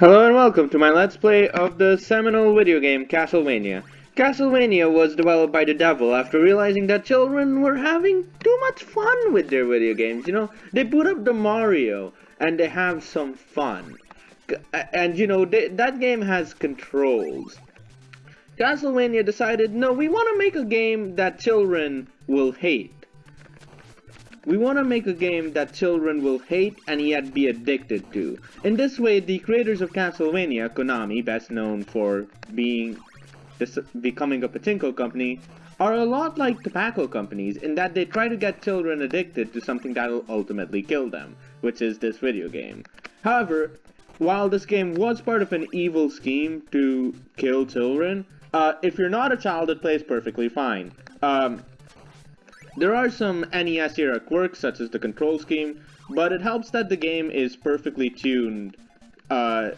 Hello and welcome to my Let's Play of the seminal video game Castlevania. Castlevania was developed by the devil after realizing that children were having too much fun with their video games, you know? They put up the Mario and they have some fun. And you know, they, that game has controls. Castlevania decided, no, we want to make a game that children will hate. We want to make a game that children will hate and yet be addicted to. In this way, the creators of Castlevania, Konami, best known for being becoming a pachinko company, are a lot like tobacco companies in that they try to get children addicted to something that'll ultimately kill them, which is this video game. However, while this game was part of an evil scheme to kill children, uh, if you're not a child, it plays perfectly fine. Um, there are some NES era quirks, such as the control scheme, but it helps that the game is perfectly tuned uh,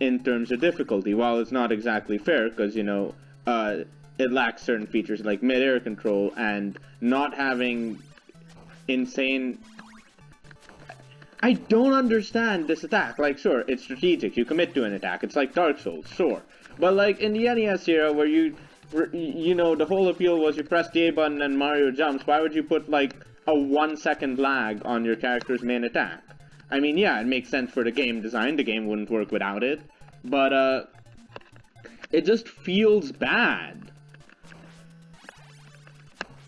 in terms of difficulty, while it's not exactly fair, because, you know, uh, it lacks certain features like mid-air control and not having insane... I don't understand this attack. Like, sure, it's strategic. You commit to an attack. It's like Dark Souls, sure. But, like, in the NES era, where you you know, the whole appeal was you press the A button and Mario jumps. Why would you put, like, a one second lag on your character's main attack? I mean, yeah, it makes sense for the game design. The game wouldn't work without it. But, uh, it just feels bad.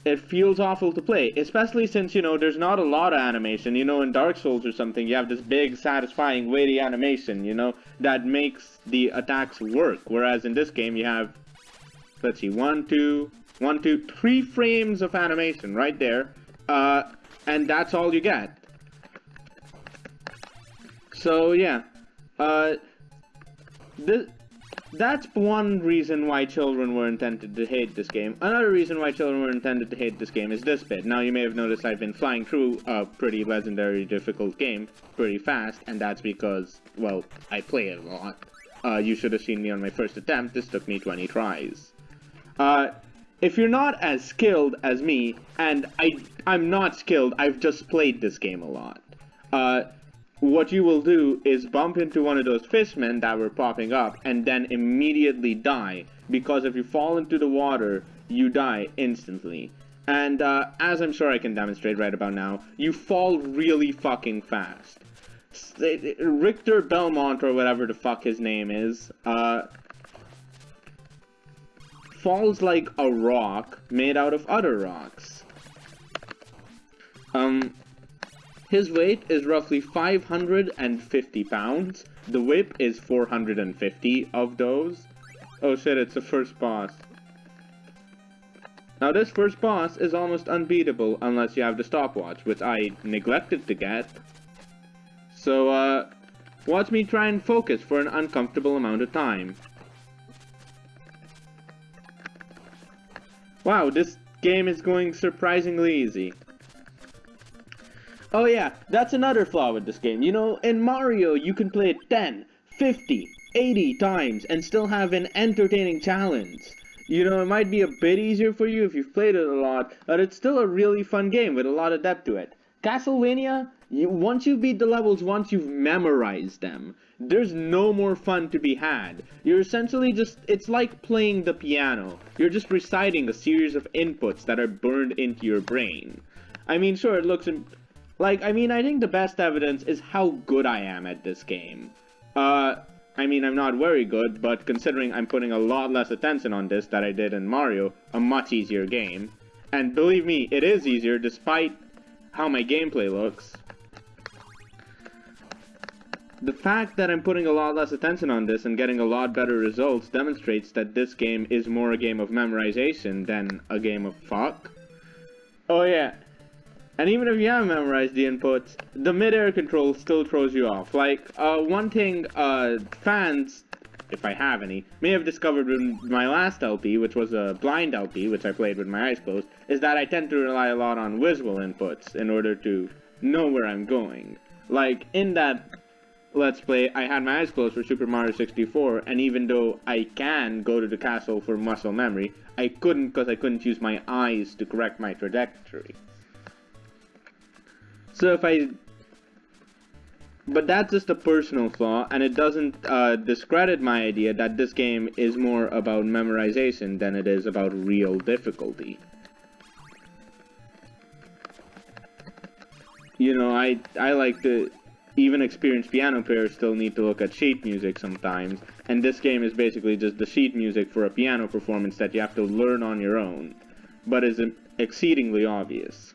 It feels awful to play, especially since, you know, there's not a lot of animation. You know, in Dark Souls or something, you have this big, satisfying, weighty animation, you know, that makes the attacks work. Whereas in this game, you have let's see, one, two, one, two, three frames of animation right there, uh, and that's all you get. So yeah, uh, this, that's one reason why children were intended to hate this game. Another reason why children were intended to hate this game is this bit. Now you may have noticed I've been flying through a pretty legendary difficult game pretty fast, and that's because, well, I play it a lot. Uh, you should have seen me on my first attempt, this took me 20 tries. Uh, if you're not as skilled as me, and I, I'm not skilled, I've just played this game a lot, uh, what you will do is bump into one of those fishmen that were popping up and then immediately die, because if you fall into the water, you die instantly. And uh, as I'm sure I can demonstrate right about now, you fall really fucking fast. Richter Belmont, or whatever the fuck his name is, uh, falls like a rock made out of other rocks. Um, his weight is roughly 550 pounds. The whip is 450 of those. Oh shit, it's the first boss. Now this first boss is almost unbeatable unless you have the stopwatch, which I neglected to get. So, uh, watch me try and focus for an uncomfortable amount of time. Wow, this game is going surprisingly easy. Oh yeah, that's another flaw with this game. You know, in Mario, you can play it 10, 50, 80 times and still have an entertaining challenge. You know, it might be a bit easier for you if you've played it a lot, but it's still a really fun game with a lot of depth to it. Castlevania, you, once you beat the levels, once you've memorized them, there's no more fun to be had. You're essentially just, it's like playing the piano. You're just reciting a series of inputs that are burned into your brain. I mean, sure, it looks, like, I mean, I think the best evidence is how good I am at this game. Uh, I mean, I'm not very good, but considering I'm putting a lot less attention on this than I did in Mario, a much easier game. And believe me, it is easier despite how my gameplay looks the fact that I'm putting a lot less attention on this and getting a lot better results demonstrates that this game is more a game of memorization than a game of fuck. Oh yeah. And even if you have memorized the inputs, the mid-air control still throws you off. Like, uh, one thing, uh, fans, if I have any, may have discovered with my last LP, which was a blind LP, which I played with my eyes closed, is that I tend to rely a lot on visual inputs in order to know where I'm going. Like, in that Let's Play, I had my eyes closed for Super Mario 64, and even though I can go to the castle for muscle memory, I couldn't because I couldn't use my eyes to correct my trajectory. So if I but that's just a personal flaw, and it doesn't uh, discredit my idea that this game is more about memorization than it is about real difficulty. You know, I I like to even experienced piano players still need to look at sheet music sometimes, and this game is basically just the sheet music for a piano performance that you have to learn on your own, but is exceedingly obvious.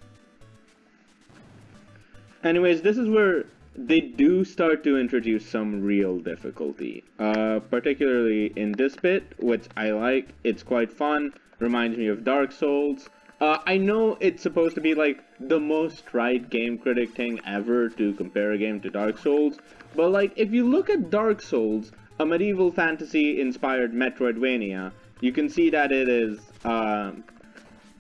Anyways, this is where they do start to introduce some real difficulty, uh, particularly in this bit, which I like. It's quite fun, reminds me of Dark Souls. Uh, I know it's supposed to be like the most right game critic thing ever to compare a game to Dark Souls, but like if you look at Dark Souls, a medieval fantasy inspired Metroidvania, you can see that it is uh,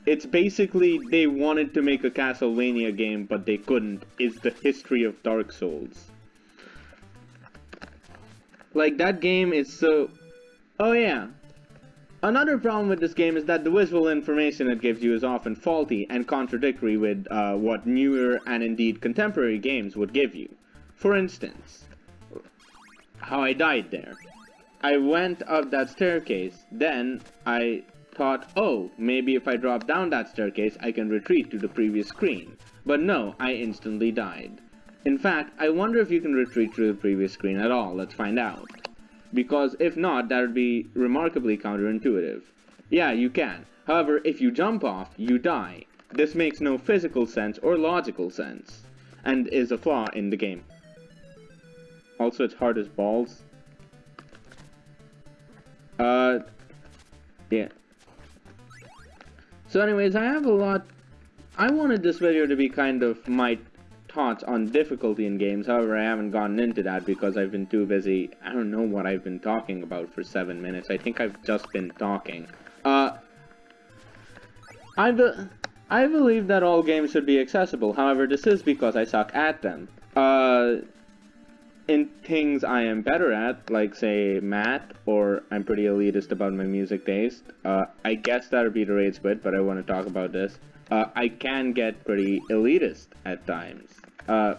it's basically they wanted to make a Castlevania game, but they couldn't, is the history of Dark Souls. Like, that game is so... Oh yeah. Another problem with this game is that the visual information it gives you is often faulty and contradictory with uh, what newer and indeed contemporary games would give you. For instance, how I died there. I went up that staircase, then I thought, oh, maybe if I drop down that staircase, I can retreat to the previous screen. But no, I instantly died. In fact, I wonder if you can retreat to the previous screen at all, let's find out. Because if not, that would be remarkably counterintuitive. Yeah, you can. However, if you jump off, you die. This makes no physical sense or logical sense, and is a flaw in the game. Also, it's hard as balls. Uh, yeah. So anyways, I have a lot... I wanted this video to be kind of my thoughts on difficulty in games, however I haven't gotten into that because I've been too busy. I don't know what I've been talking about for seven minutes. I think I've just been talking. Uh, I, be I believe that all games should be accessible, however this is because I suck at them. Uh, in things I am better at, like say math, or I'm pretty elitist about my music taste, uh, I guess that would be the rage quit, but I want to talk about this. Uh, I can get pretty elitist at times. Uh,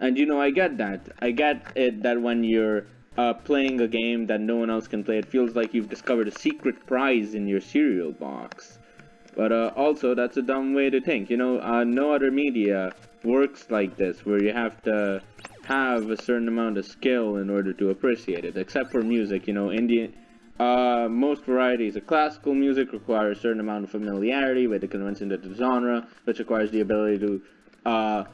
and you know, I get that. I get it that when you're uh, playing a game that no one else can play, it feels like you've discovered a secret prize in your cereal box. But uh, also, that's a dumb way to think. You know, uh, no other media works like this, where you have to have a certain amount of skill in order to appreciate it, except for music, you know, Indian, uh, most varieties of classical music require a certain amount of familiarity with the conventions of the genre, which requires the ability to, uh,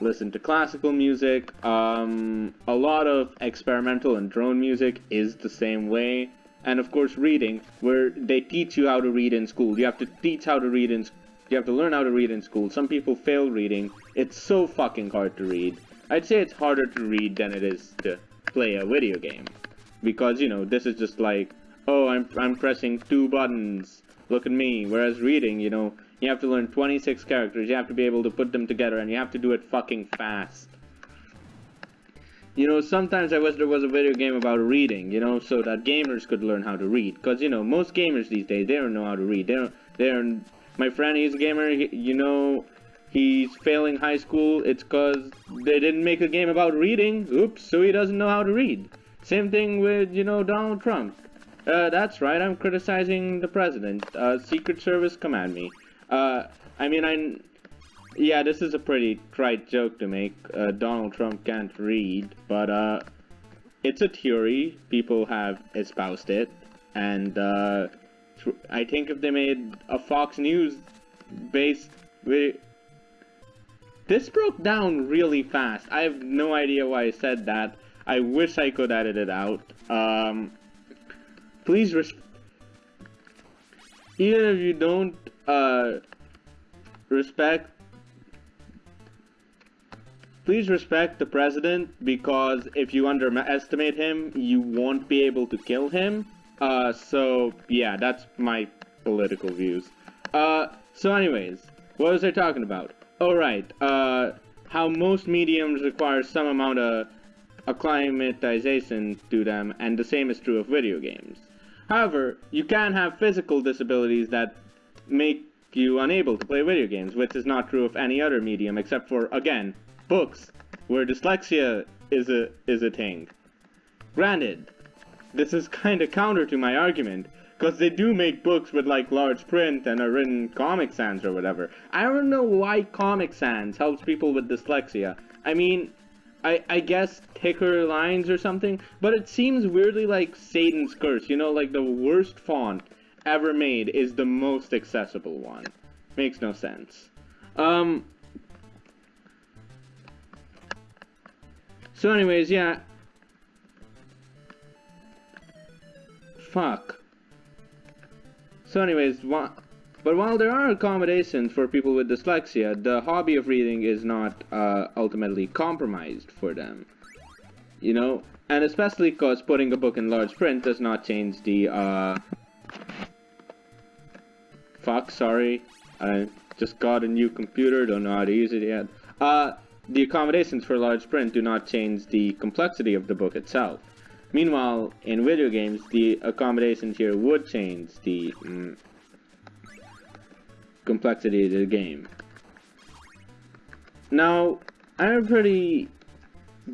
listen to classical music. Um, a lot of experimental and drone music is the same way. And of course reading, where they teach you how to read in school. You have to teach how to read in you have to learn how to read in school. Some people fail reading. It's so fucking hard to read. I'd say it's harder to read than it is to play a video game. Because, you know, this is just like, oh, I'm, I'm pressing two buttons. Look at me. Whereas reading, you know, you have to learn 26 characters. You have to be able to put them together and you have to do it fucking fast. You know, sometimes I wish there was a video game about reading, you know, so that gamers could learn how to read. Because, you know, most gamers these days, they don't know how to read. They don't, they don't, my friend, he's a gamer, he, you know, he's failing high school, it's cause they didn't make a game about reading, oops, so he doesn't know how to read. Same thing with, you know, Donald Trump. Uh, that's right, I'm criticizing the president. Uh, Secret Service command me. Uh, I mean, I... Yeah, this is a pretty trite joke to make. Uh, Donald Trump can't read, but, uh, it's a theory. People have espoused it, and, uh, I think if they made a Fox News based this broke down really fast. I have no idea why I said that. I wish I could edit it out. Um, please even if you don't uh, respect please respect the president because if you underestimate him you won't be able to kill him uh, so, yeah, that's my political views. Uh, so anyways, what was I talking about? Oh, right, uh, how most mediums require some amount of acclimatization to them, and the same is true of video games. However, you can have physical disabilities that make you unable to play video games, which is not true of any other medium, except for, again, books where dyslexia is a is a thing. Granted, this is kind of counter to my argument, because they do make books with like large print and are written Comic Sans or whatever. I don't know why Comic Sans helps people with dyslexia. I mean, I, I guess thicker lines or something, but it seems weirdly like Satan's Curse, you know, like the worst font ever made is the most accessible one. Makes no sense. Um, so anyways, yeah. Fuck. So anyways, but while there are accommodations for people with dyslexia, the hobby of reading is not uh, ultimately compromised for them. You know? And especially because putting a book in large print does not change the, uh... Fuck, sorry. I just got a new computer, don't know how to use it yet. Uh, the accommodations for large print do not change the complexity of the book itself. Meanwhile, in video games, the accommodations here would change the mm, complexity of the game. Now, I'm pretty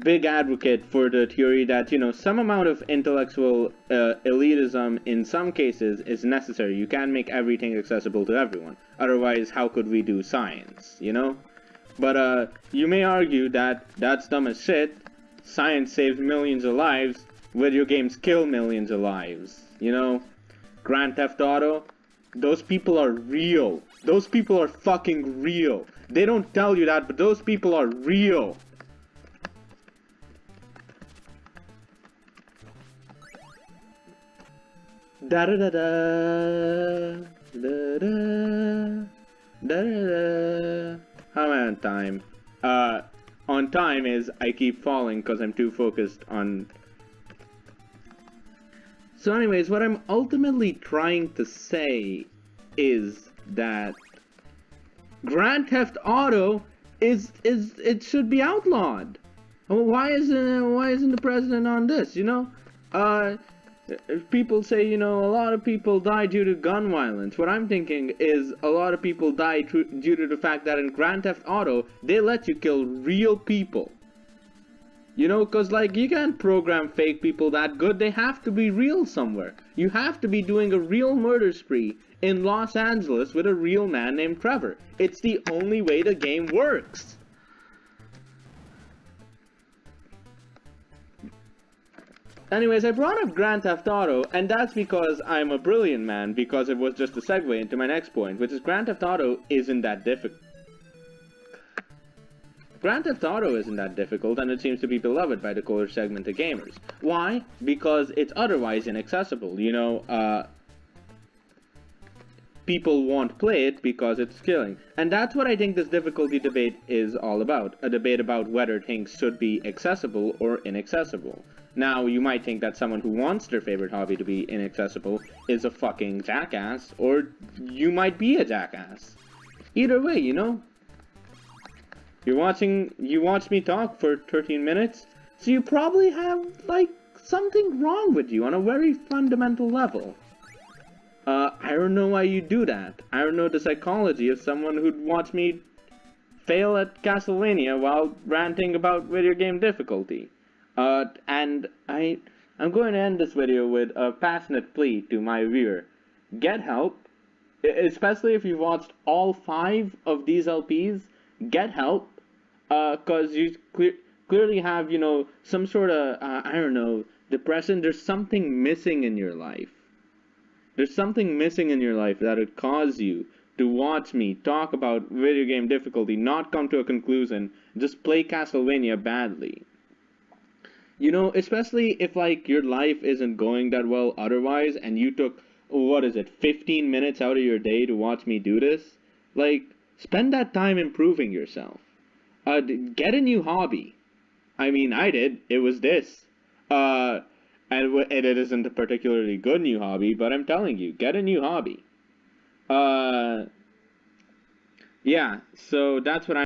big advocate for the theory that, you know, some amount of intellectual uh, elitism in some cases is necessary. You can't make everything accessible to everyone. Otherwise, how could we do science, you know? But, uh, you may argue that that's dumb as shit. Science saves millions of lives, video games kill millions of lives. You know, Grand Theft Auto, those people are real. Those people are fucking real. They don't tell you that, but those people are real. Da da da da da da da da. How am I on time? Uh, on time is I keep falling because I'm too focused on so anyways, what I'm ultimately trying to say is that Grand Theft Auto is is it should be outlawed. Why isn't why isn't the president on this? You know, uh, people say you know a lot of people die due to gun violence. What I'm thinking is a lot of people die due to the fact that in Grand Theft Auto they let you kill real people. You know, because, like, you can't program fake people that good. They have to be real somewhere. You have to be doing a real murder spree in Los Angeles with a real man named Trevor. It's the only way the game works. Anyways, I brought up Grand Theft Auto, and that's because I'm a brilliant man, because it was just a segue into my next point, which is Grand Theft Auto isn't that difficult. Grand Theft Auto isn't that difficult, and it seems to be beloved by the core segment of gamers. Why? Because it's otherwise inaccessible. You know, uh, people won't play it because it's killing. And that's what I think this difficulty debate is all about. A debate about whether things should be accessible or inaccessible. Now, you might think that someone who wants their favorite hobby to be inaccessible is a fucking jackass, or you might be a jackass. Either way, you know, you're watching, you watch me talk for 13 minutes, so you probably have, like, something wrong with you on a very fundamental level. Uh, I don't know why you do that. I don't know the psychology of someone who'd watch me fail at Castlevania while ranting about video game difficulty. Uh, and I, I'm going to end this video with a passionate plea to my viewer. Get help, especially if you've watched all five of these LPs, get help, because uh, you cle clearly have, you know, some sort of, uh, I don't know, depression. There's something missing in your life. There's something missing in your life that would cause you to watch me talk about video game difficulty, not come to a conclusion, just play Castlevania badly. You know, especially if, like, your life isn't going that well otherwise, and you took, what is it, 15 minutes out of your day to watch me do this? Like, spend that time improving yourself. Uh, get a new hobby. I mean, I did. It was this. Uh, and, it isn't a particularly good new hobby, but I'm telling you, get a new hobby. Uh, yeah, so that's what I